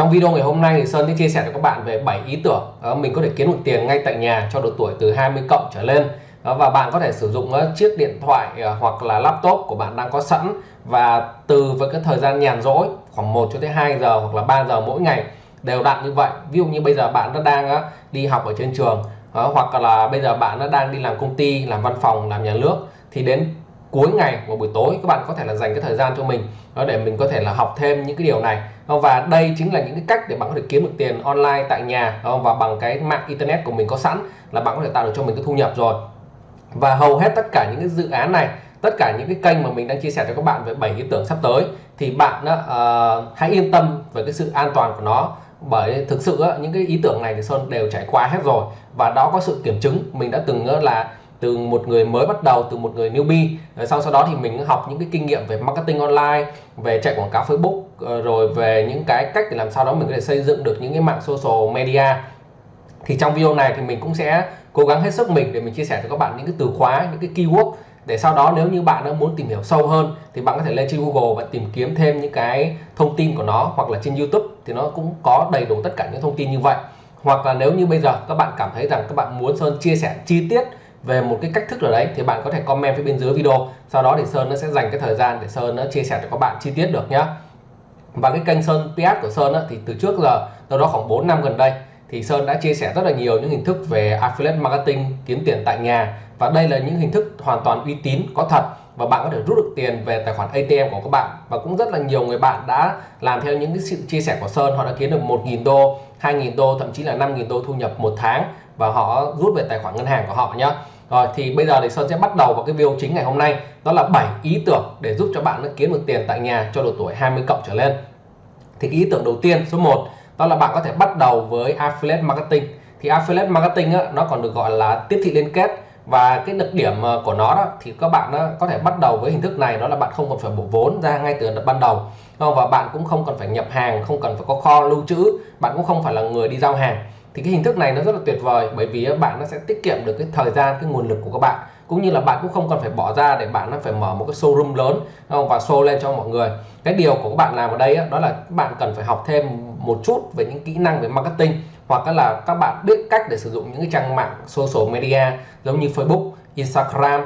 Trong video ngày hôm nay thì Sơn sẽ chia sẻ cho các bạn về 7 ý tưởng ờ, mình có thể kiếm được tiền ngay tại nhà cho độ tuổi từ 20 cộng trở lên. Ờ, và bạn có thể sử dụng uh, chiếc điện thoại uh, hoặc là laptop của bạn đang có sẵn. Và từ với cái thời gian nhàn rỗi khoảng 1 cho tới 2 giờ hoặc là 3 giờ mỗi ngày đều đặn như vậy. Ví dụ như bây giờ bạn đã đang uh, đi học ở trên trường hoặc là bây giờ bạn đã đang đi làm công ty làm văn phòng làm nhà nước thì đến cuối ngày và buổi tối các bạn có thể là dành cái thời gian cho mình để mình có thể là học thêm những cái điều này. Và đây chính là những cái cách để bạn có thể kiếm được tiền online tại nhà và bằng cái mạng internet của mình có sẵn là bạn có thể tạo được cho mình cái thu nhập rồi. Và hầu hết tất cả những cái dự án này tất cả những cái kênh mà mình đang chia sẻ cho các bạn về 7 ý tưởng sắp tới thì bạn uh, hãy yên tâm về cái sự an toàn của nó bởi thực sự những cái ý tưởng này thì Sơn đều trải qua hết rồi. Và đó có sự kiểm chứng mình đã từng là từ một người mới bắt đầu, từ một người newbie. Sau sau đó thì mình học những cái kinh nghiệm về marketing online, về chạy quảng cáo Facebook ờ, rồi về những cái cách để làm sao đó mình có thể xây dựng được những cái mạng social media. Thì trong video này thì mình cũng sẽ cố gắng hết sức mình để mình chia sẻ cho các bạn những cái từ khóa, những cái keyword. Để sau đó nếu như bạn đã muốn tìm hiểu sâu hơn thì bạn có thể lên trên Google và tìm kiếm thêm những cái thông tin của nó, hoặc là trên YouTube thì nó cũng có đầy đủ tất cả những thông tin như vậy. Hoặc là nếu như bây giờ các bạn cảm thấy rằng các bạn muốn Sơn chia sẻ chi tiết về một cái cách thức nào đấy thì bạn có thể comment phía bên dưới video. Sau đó thì Sơn nó sẽ dành cái thời gian để Sơn nó chia sẻ cho các bạn chi tiết được nhá. Và cái kênh Sơn PS của Sơn á, thì từ trước giờ đâu đó khoảng 4 năm gần đây thì Sơn đã chia sẻ rất là nhiều những hình thức về affiliate marketing kiếm tiền tại nhà. Và đây là những hình thức hoàn toàn uy tín có thật. Và bạn có thể rút được tiền về tài khoản ATM của các bạn. Và cũng rất là nhiều người bạn đã làm theo những cái sự chia sẻ của Sơn. Họ đã kiếm được 1.000 đô 2.000 đô thậm chí là 5.000 đô thu nhập một tháng và họ rút về tài khoản ngân hàng của họ nhé rồi thì bây giờ thì Sơn sẽ bắt đầu vào cái video chính ngày hôm nay đó là 7 ý tưởng để giúp cho bạn kiếm được tiền tại nhà cho độ tuổi 20 cộng trở lên. Thì cái ý tưởng đầu tiên số 1 đó là bạn có thể bắt đầu với affiliate marketing. Thì affiliate marketing á, nó còn được gọi là tiếp thị liên kết. Và cái đặc điểm ờ, của nó đó thì các bạn đó có thể bắt đầu với hình thức này đó là bạn không cần phải bỏ vốn ra ngay từ ban đầu. Ờ, và bạn cũng không cần phải nhập hàng không cần phải có kho lưu trữ bạn cũng không phải là người đi giao hàng thì cái hình thức này nó rất là tuyệt vời bởi vì bạn nó sẽ tiết kiệm được cái thời gian cái nguồn lực của các bạn. Cũng như là bạn cũng không cần phải bỏ ra để bạn nó phải mở một cái showroom lớn không? Và show lên cho mọi người. Cái điều của các bạn làm ở đây đó là bạn cần phải học thêm một chút về những kỹ năng về marketing hoặc là các bạn biết cách để sử dụng những cái trang mạng social media giống như Facebook Instagram.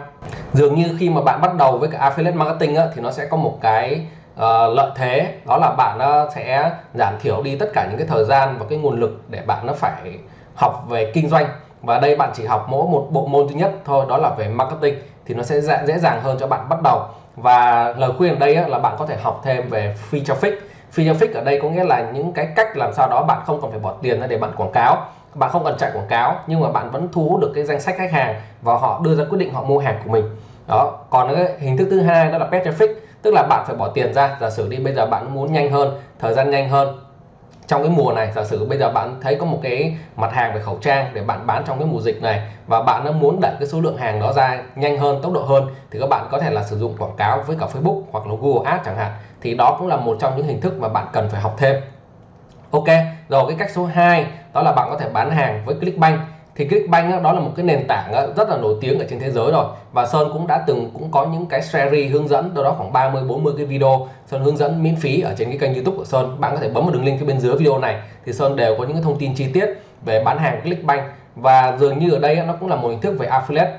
Dường như khi mà bạn bắt đầu với cái affiliate marketing á, thì nó sẽ có một cái uh, lợi thế đó là bạn uh, sẽ giảm thiểu đi tất cả những cái thời gian và cái nguồn lực để bạn nó phải học về kinh doanh. Và đây bạn chỉ học mỗi một bộ môn duy nhất thôi đó là về marketing thì nó sẽ dễ dàng hơn cho bạn bắt đầu. Và lời khuyên ở đây là bạn có thể học thêm về free traffic. Free traffic ở đây có nghĩa là những cái cách làm sao đó bạn không cần phải bỏ tiền ra để bạn quảng cáo. Bạn không cần chạy quảng cáo nhưng mà bạn vẫn thu hút được cái danh sách khách hàng và họ đưa ra quyết định họ mua hàng của mình đó, còn cái hình thức thứ hai đó là pet traffic, tức là bạn phải bỏ tiền ra. Giả sử đi, bây giờ bạn muốn nhanh hơn, thời gian nhanh hơn. Trong cái mùa này, giả sử bây giờ bạn thấy có một cái mặt hàng về khẩu trang để bạn bán trong cái mùa dịch này và bạn nó muốn đẩy cái số lượng hàng đó ra nhanh hơn, tốc độ hơn, thì các bạn có thể là sử dụng quảng cáo với cả Facebook hoặc là Google Ads chẳng hạn. Thì đó cũng là một trong những hình thức mà bạn cần phải học thêm. Ok, rồi cái cách số 2 đó là bạn có thể bán hàng với Clickbank thì Clickbank đó là một cái nền tảng rất là nổi tiếng ở trên thế giới rồi. Và Sơn cũng đã từng cũng có những cái series hướng dẫn, đâu đó khoảng 30 40 cái video. Sơn hướng dẫn miễn phí ở trên cái kênh YouTube của Sơn. Bạn có thể bấm vào đường link phía bên dưới video này, thì Sơn đều có những cái thông tin chi tiết về bán hàng Clickbank. Và dường như ở đây nó cũng là một hình thức về affiliate.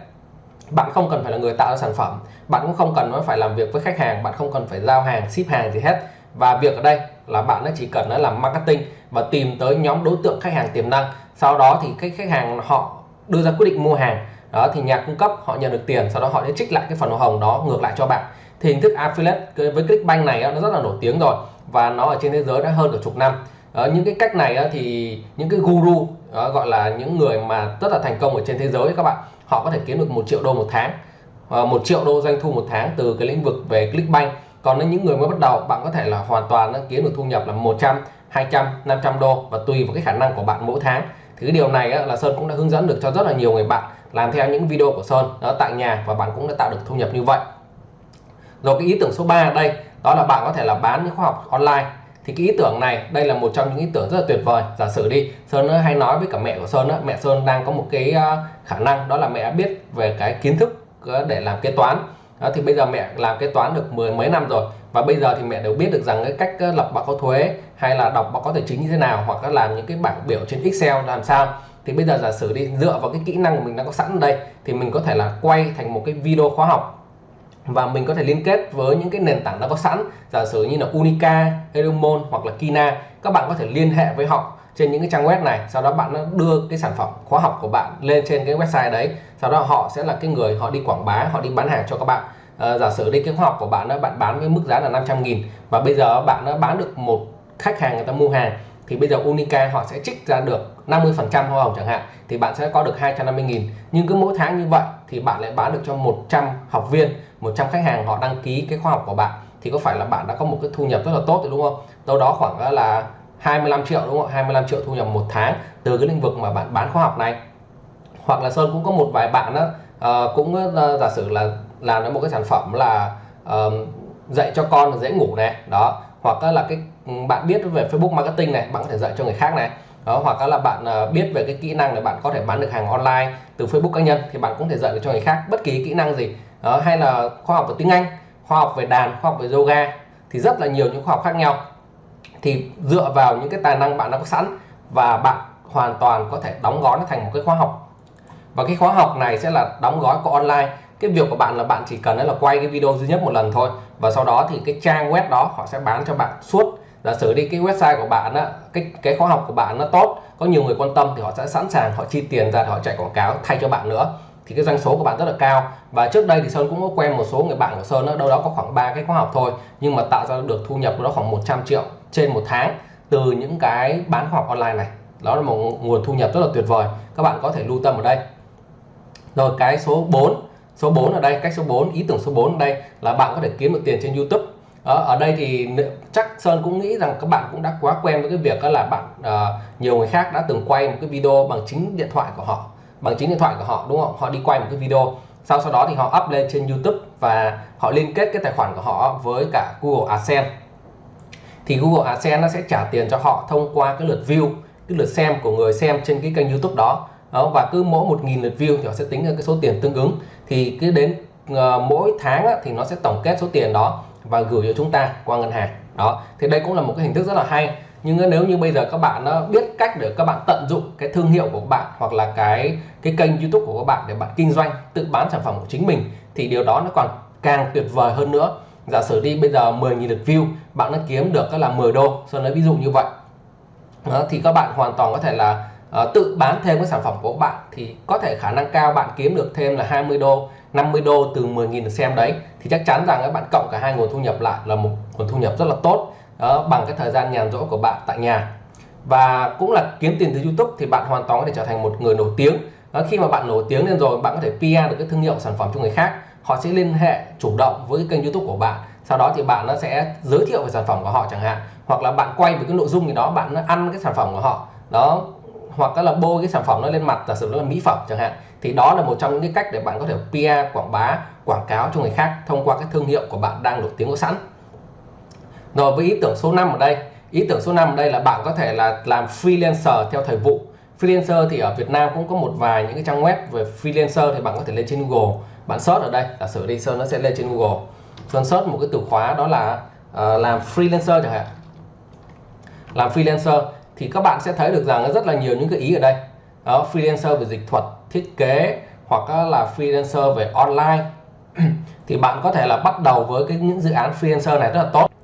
Bạn không cần phải là người tạo ra sản phẩm, bạn cũng không cần phải làm việc với khách hàng, bạn không cần phải giao hàng, ship hàng gì hết. Và việc ở đây là bạn nó chỉ cần nó làm marketing và tìm tới nhóm đối tượng khách hàng tiềm năng sau đó thì khách khách hàng họ đưa ra quyết định mua hàng đó thì nhà cung cấp họ nhận được tiền sau đó họ sẽ trích lại cái phần hoa hồng đó ngược lại cho bạn. Thì hình thức affiliate với Clickbank này nó rất là nổi tiếng rồi và nó ở trên thế giới đã hơn cả chục năm. Đó, những cái cách này thì những cái guru đó, gọi là những người mà rất là thành công ở trên thế giới các bạn họ có thể kiếm được một triệu đô một tháng ờ, một triệu đô doanh thu một tháng từ cái lĩnh vực về Clickbank còn những người mới bắt đầu bạn có thể là hoàn toàn kiếm được thu nhập là 100 200 500 đô và tùy vào cái khả năng của bạn mỗi tháng thì cái điều này á, là Sơn cũng đã hướng dẫn được cho rất là nhiều người bạn làm theo những video của Sơn đó tại nhà và bạn cũng đã tạo được thu nhập như vậy. Rồi cái ý tưởng số 3 ở đây đó là bạn có thể là bán những khóa học online. Thì cái ý tưởng này đây là một trong những ý tưởng rất là tuyệt vời. Giả sử đi Sơn hay nói với cả mẹ của Sơn đó, mẹ Sơn đang có một cái ờ, khả năng đó là mẹ biết về cái kiến thức ờ, để làm kế toán. Đó, thì bây giờ mẹ làm kế toán được mười mấy năm rồi và bây giờ thì mẹ đều biết được rằng cái cách ờ, lập báo cáo thuế hay là đọc báo cáo tài chính như thế nào hoặc là làm những cái bảng biểu trên Excel làm sao. Thì bây giờ giả sử đi dựa vào cái kỹ năng của mình đã có sẵn ở đây thì mình có thể là quay thành một cái video khóa học. Và mình có thể liên kết với những cái nền tảng đã có sẵn giả sử như là Unica, Edumon hoặc là Kina. Các bạn có thể liên hệ với họ trên những cái trang web này sau đó bạn đưa cái sản phẩm khóa học của bạn lên trên cái website đấy. Sau đó họ sẽ là cái người họ đi quảng bá họ đi bán hàng cho các bạn. À, giả sử đi cái khóa học của bạn đó bạn bán với mức giá là 500 nghìn và bây giờ bạn đã bán được một khách hàng người ta mua hàng thì bây giờ Unica họ sẽ trích ra được 50% hoa hồng chẳng hạn thì bạn sẽ có được 250 nghìn. Nhưng cứ mỗi tháng như vậy thì bạn lại bán được cho 100 học viên 100 khách hàng họ đăng ký cái khóa học của bạn. Thì có phải là bạn đã có một cái thu nhập rất là tốt rồi đúng không? Đâu đó khoảng là 25 triệu đúng không? 25 triệu thu nhập một tháng từ cái lĩnh vực mà bạn bán khóa học này. Hoặc là Sơn cũng có một vài bạn đó uh, ờ, cũng uh, giả sử là làm đến một cái sản phẩm là uh, dạy cho con dễ ngủ này đó. Hoặc là cái bạn biết về Facebook marketing này bạn có thể dạy cho người khác này. Đó hoặc là bạn ờ, biết về cái kỹ năng để bạn có thể bán được hàng online từ Facebook cá nhân thì bạn cũng thể dạy được cho người khác bất kỳ kỹ năng gì. Đó, hay là khoa học về tiếng Anh khoa học về đàn khoa học về yoga thì rất là nhiều những khoa học khác nhau. Thì dựa vào những cái tài năng bạn đã có sẵn và bạn hoàn toàn có thể đóng gói nó thành một cái khóa học. Và cái khóa học này sẽ là đóng gói của online. Cái việc của bạn là bạn chỉ cần là quay cái video duy nhất một lần thôi và sau đó thì cái trang web đó họ sẽ bán cho bạn suốt giả sử đi cái website của bạn á cái cái khóa học của bạn nó tốt có nhiều người quan tâm thì họ sẽ sẵn sàng họ chi tiền ra để họ chạy quảng cáo thay cho bạn nữa. Thì cái doanh số của bạn rất là cao. Và trước đây thì Sơn cũng có quen một số người bạn của Sơn đó, đâu đó có khoảng ba cái khóa học thôi nhưng mà tạo ra được thu nhập đó khoảng 100 triệu trên một tháng từ những cái bán khóa học online này. Đó là một nguồn thu nhập rất là tuyệt vời. Các bạn có thể lưu tâm ở đây. Rồi cái số 4 số 4 ở đây cách số 4 ý tưởng số 4 ở đây là bạn có thể kiếm được tiền trên YouTube. Ở đây thì chắc Sơn cũng nghĩ rằng các bạn cũng đã quá quen với cái việc đó là bạn uh, nhiều người khác đã từng quay một cái video bằng chính điện thoại của họ bằng chính điện thoại của họ đúng không? Họ đi quay một cái video. Sau sau đó thì họ up lên trên YouTube và họ liên kết cái tài khoản của họ với cả Google AdSense. Thì Google AdSense nó sẽ trả tiền cho họ thông qua cái lượt view cái lượt xem của người xem trên cái kênh YouTube đó, đó và cứ mỗi một nghìn lượt view thì họ sẽ tính ra cái số tiền tương ứng. Thì cứ đến uh, mỗi tháng á, thì nó sẽ tổng kết số tiền đó và gửi cho chúng ta qua ngân hàng đó thì đây cũng là một cái hình thức rất là hay. Nhưng nếu như bây giờ các bạn nó biết cách để các bạn tận dụng cái thương hiệu của bạn hoặc là cái cái kênh YouTube của các bạn để bạn kinh doanh tự bán sản phẩm của chính mình thì điều đó nó còn càng tuyệt vời hơn nữa. Giả sử đi bây giờ 10.000 lượt view bạn nó kiếm được là 10 đô so lấy ví dụ như vậy. Đó, thì các bạn hoàn toàn có thể là uh, tự bán thêm cái sản phẩm của bạn thì có thể khả năng cao bạn kiếm được thêm là 20 đô 50 đô từ 10.000 lượt xem đấy. Thì chắc chắn rằng các bạn cộng cả hai nguồn thu nhập lại là một nguồn thu nhập rất là tốt đó, bằng cái thời gian nhàn rỗi của bạn tại nhà. Và cũng là kiếm tiền từ YouTube thì bạn hoàn toàn có thể trở thành một người nổi tiếng. Đó, khi mà bạn nổi tiếng lên rồi bạn có thể PR được cái thương hiệu sản phẩm cho người khác họ sẽ liên hệ chủ động với cái kênh YouTube của bạn. Sau đó thì bạn nó sẽ giới thiệu về sản phẩm của họ chẳng hạn hoặc là bạn quay với cái nội dung gì đó bạn nó ăn cái sản phẩm của họ. Đó hoặc là bôi cái sản phẩm nó lên mặt giả sử nó là mỹ phẩm chẳng hạn thì đó là một trong những cái cách để bạn có thể PR quảng bá quảng cáo cho người khác thông qua cái thương hiệu của bạn đang nổi tiếng có sẵn rồi với ý tưởng số 5 ở đây ý tưởng số 5 ở đây là bạn có thể là làm freelancer theo thời vụ. Freelancer thì ở Việt Nam cũng có một vài những cái trang web về freelancer thì bạn có thể lên trên Google. Bạn search ở đây giả sử đi search nó sẽ lên trên Google. Sơn search một cái từ khóa đó là uh, làm freelancer chẳng hạn. Làm freelancer thì các bạn sẽ thấy được rằng rất là nhiều những cái ý ở đây. Đó freelancer về dịch thuật thiết kế hoặc là freelancer về online. Thì bạn có thể là bắt đầu với cái những dự án freelancer này rất là tốt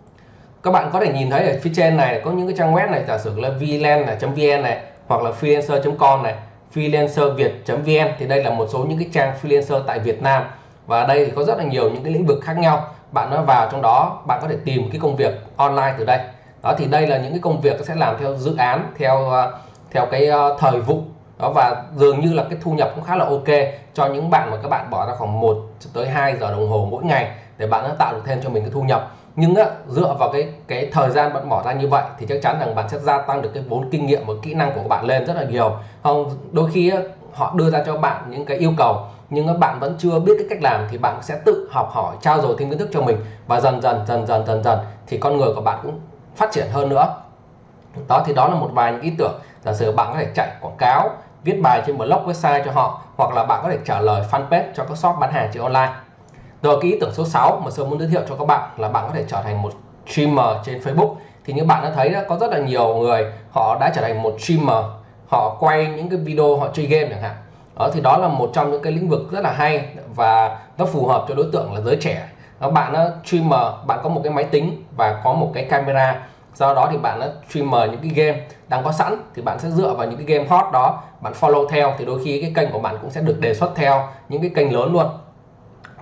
các bạn có thể nhìn thấy ở phía trên này có những cái trang web này, giả sử là vlen.vn này, hoặc là freelancer.com này freelancer việt.vn thì đây là một số những cái trang freelancer tại Việt Nam. Và đây thì có rất là nhiều những cái lĩnh vực khác nhau. Bạn nó vào trong đó, bạn có thể tìm cái công việc online từ đây. Đó, thì đây là những cái công việc sẽ làm theo dự án, theo ờ, theo cái ờ, thời vụ. Đó, và dường như là cái thu nhập cũng khá là ok cho những bạn mà các bạn bỏ ra khoảng 1 tới 2 giờ đồng hồ mỗi ngày để bạn nó tạo được thêm cho mình cái thu nhập nhưng á, dựa vào cái cái thời gian bạn bỏ ra như vậy thì chắc chắn rằng bạn sẽ gia tăng được cái vốn kinh nghiệm và kỹ năng của bạn lên rất là nhiều. Không đôi khi á, họ đưa ra cho bạn những cái yêu cầu nhưng các bạn vẫn chưa biết cái cách làm thì bạn sẽ tự học hỏi trao dồi thêm kiến thức cho mình. Và dần dần dần dần dần dần thì con người của bạn cũng phát triển hơn nữa. Đó thì đó là một vài những ý tưởng. Giả sử bạn có thể chạy quảng cáo viết bài trên blog website cho họ hoặc là bạn có thể trả lời fanpage cho các shop bán hàng trên online rồi cái ý tưởng số 6 mà Sơn muốn giới thiệu cho các bạn là bạn có thể trở thành một streamer trên Facebook. Thì như bạn đã thấy đó có rất là nhiều người họ đã trở thành một streamer. Họ quay những cái video họ chơi game chẳng hạn. Đó thì đó là một trong những cái lĩnh vực rất là hay và nó phù hợp cho đối tượng là giới trẻ. Đó, bạn nó streamer bạn có một cái máy tính và có một cái camera. Do đó thì bạn nó streamer những cái game đang có sẵn thì bạn sẽ dựa vào những cái game hot đó bạn follow theo. Thì đôi khi cái kênh của bạn cũng sẽ được đề xuất theo những cái kênh lớn luôn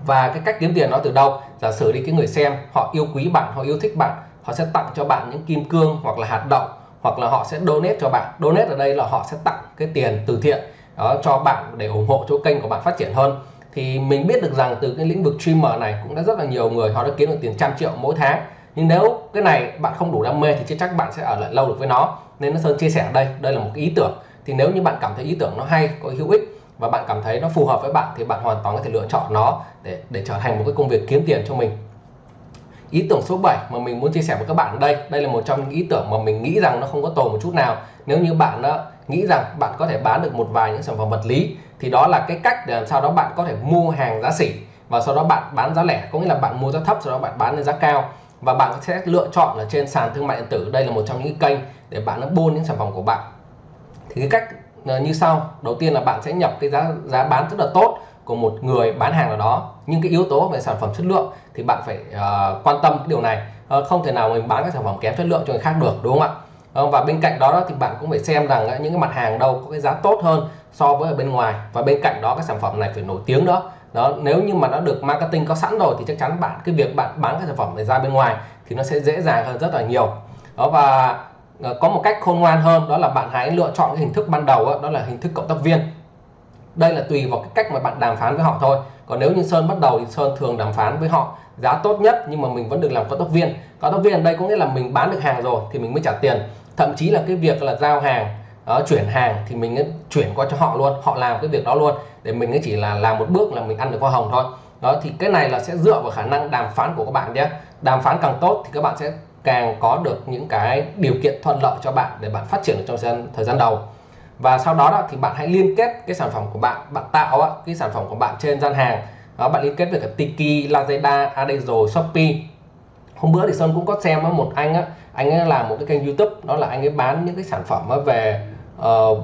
và cái cách kiếm tiền nó từ đâu? Giả sử đi, cái người xem, họ yêu quý bạn, họ yêu thích bạn, họ sẽ tặng cho bạn những kim cương hoặc là hạt đậu, hoặc là họ sẽ donate cho bạn. Donate ở đây là họ sẽ tặng cái tiền từ thiện, đó, cho bạn để ủng hộ cho kênh của bạn phát triển hơn. Thì mình biết được rằng từ cái lĩnh vực streamer này cũng đã rất là nhiều người, họ đã kiếm được tiền trăm triệu mỗi tháng. Nhưng nếu cái này bạn không đủ đam mê thì chắc chắc bạn sẽ ở lại lâu được với nó. Nên nó sơn chia sẻ ở đây đây là một ý tưởng. Thì nếu như bạn cảm thấy ý tưởng nó hay, có hữu ích và bạn cảm thấy nó phù hợp với bạn thì bạn hoàn toàn có thể lựa chọn nó để để trở thành một cái công việc kiếm tiền cho mình. Ý tưởng số 7 mà mình muốn chia sẻ với các bạn đây đây là một trong những ý tưởng mà mình nghĩ rằng nó không có tồi một chút nào. Nếu như bạn đó nghĩ rằng bạn có thể bán được một vài những sản phẩm vật lý, thì đó là cái cách để làm sao đó bạn có thể mua hàng giá sỉ và sau đó bạn bán giá lẻ. Có nghĩa là bạn mua giá thấp, sau đó bạn bán lên giá cao. Và bạn sẽ lựa chọn là trên sàn thương mại điện tử. Đây là một trong những kênh để bạn nó buôn những sản phẩm của bạn. Thì cái cách Ờ, như sau. Đầu tiên là bạn sẽ nhập cái giá giá bán rất là tốt của một người bán hàng nào đó. Nhưng cái yếu tố về sản phẩm chất lượng thì bạn phải uh, quan tâm cái điều này. Uh, không thể nào mình bán các sản phẩm kém chất lượng cho người khác được đúng không ạ? Uh, và bên cạnh đó, đó thì bạn cũng phải xem rằng uh, những cái mặt hàng đâu có cái giá tốt hơn so với ở bên ngoài. Và bên cạnh đó cái sản phẩm này phải nổi tiếng đó đó nếu như mà nó được marketing có sẵn rồi thì chắc chắn bạn cái việc bạn bán cái sản phẩm này ra bên ngoài thì nó sẽ dễ dàng hơn rất là nhiều. Đó và Ờ, có một cách khôn ngoan hơn đó là bạn hãy lựa chọn cái hình thức ban đầu đó, là hình thức cộng tác viên. Đây là tùy vào cái cách mà bạn đàm phán với họ thôi. Còn nếu như sơn bắt đầu thì sơn thường đàm phán với họ giá tốt nhất nhưng mà mình vẫn được làm cộng tác viên. Cộng tác viên ở đây có nghĩa là mình bán được hàng rồi thì mình mới trả tiền. Thậm chí là cái việc là giao hàng ờ, chuyển hàng thì mình chuyển qua cho họ luôn họ làm cái việc đó luôn. Để mình chỉ là làm một bước là mình ăn được hoa hồng thôi. Đó thì cái này là sẽ dựa vào khả năng đàm phán của các bạn nhé. Đàm phán càng tốt thì các bạn sẽ càng có được những cái điều kiện thuận lợi cho bạn để bạn phát triển được trong thời gian, thời gian đầu. Và sau đó, đó thì bạn hãy liên kết cái sản phẩm của bạn bạn tạo cái sản phẩm của bạn trên gian hàng. Đó bạn liên kết với cả Tiki, Lazada, Adezo, Shopee. Hôm bữa thì Sơn cũng có xem một anh á anh ấy làm một cái kênh YouTube đó là anh ấy bán những cái sản phẩm về uh,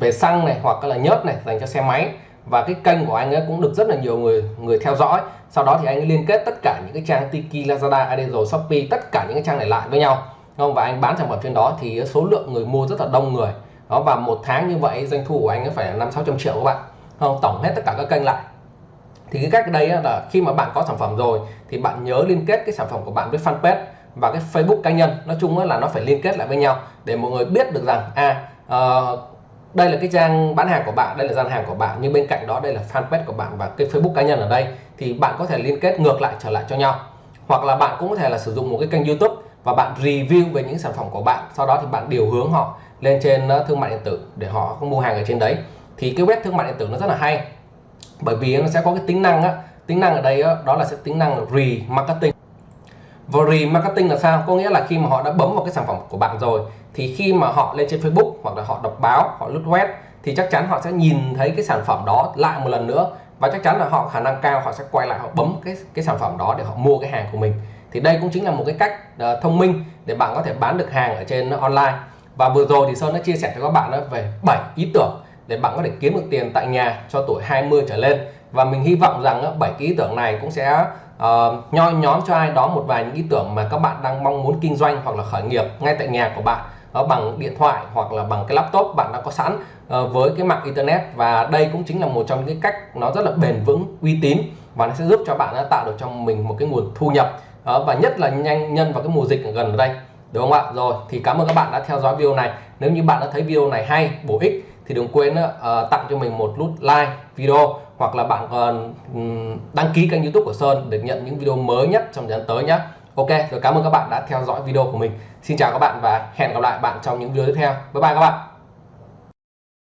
về xăng này hoặc là nhớt này dành cho xe máy. Và cái kênh của anh ấy cũng được rất là nhiều người người theo dõi sau đó thì anh ấy liên kết tất cả những cái trang Tiki, Lazada, Adenzo Shopee tất cả những cái trang này lại với nhau. Không? Và anh bán sản phẩm trên đó thì số lượng người mua rất là đông người. Đó và một tháng như vậy doanh thu của anh ấy phải là năm sáu trăm triệu các bạn. Không? Tổng hết tất cả các kênh lại. Thì cái cách đây là khi mà bạn có sản phẩm rồi thì bạn nhớ liên kết cái sản phẩm của bạn với fanpage và cái Facebook cá nhân. Nói chung là nó phải liên kết lại với nhau để mọi người biết được rằng à uh, đây là cái trang bán hàng của bạn đây là gian hàng của bạn nhưng bên cạnh đó đây là fanpage của bạn và cái Facebook cá nhân ở đây thì bạn có thể liên kết ngược lại trở lại cho nhau. Hoặc là bạn cũng có thể là sử dụng một cái kênh YouTube và bạn review về những sản phẩm của bạn. Sau đó thì bạn điều hướng họ lên trên ờ, thương mại điện tử để họ không mua hàng ở trên đấy. Thì cái web thương mại điện tử nó rất là hay bởi vì nó sẽ có cái tính năng á. Tính năng ở đây á, đó là sẽ tính năng remarketing. Và remarketing là sao? Có nghĩa là khi mà họ đã bấm vào cái sản phẩm của bạn rồi thì khi mà họ lên trên Facebook hoặc là họ đọc báo họ lướt web thì chắc chắn họ sẽ nhìn thấy cái sản phẩm đó lại một lần nữa và chắc chắn là họ khả năng cao họ sẽ quay lại họ bấm cái cái sản phẩm đó để họ mua cái hàng của mình. Thì đây cũng chính là một cái cách uh, thông minh để bạn có thể bán được hàng ở trên online. Và vừa rồi thì Sơn đã chia sẻ cho các bạn về 7 ý tưởng để bạn có thể kiếm được tiền tại nhà cho tuổi 20 trở lên. Và mình hy vọng rằng 7 cái ý tưởng này cũng sẽ uh, nho nhóm cho ai đó một vài những ý tưởng mà các bạn đang mong muốn kinh doanh hoặc là khởi nghiệp ngay tại nhà của bạn. Ờ, bằng điện thoại hoặc là bằng cái laptop bạn đã có sẵn uh, với cái mạng internet. Và đây cũng chính là một trong những cái cách nó rất là bền vững uy tín và nó sẽ giúp cho bạn tạo được cho mình một cái nguồn thu nhập uh, và nhất là nhanh nhân vào cái mùa dịch gần ở đây đúng không ạ? Rồi thì cảm ơn các bạn đã theo dõi video này. Nếu như bạn đã thấy video này hay bổ ích thì đừng quên uh, tặng cho mình một nút like video hoặc là bạn còn đăng ký kênh youtube của Sơn để nhận những video mới nhất trong thời gian tới nhé Ok, rồi cảm ơn các bạn đã theo dõi video của mình. Xin chào các bạn và hẹn gặp lại bạn trong những video tiếp theo. Bye bye các bạn.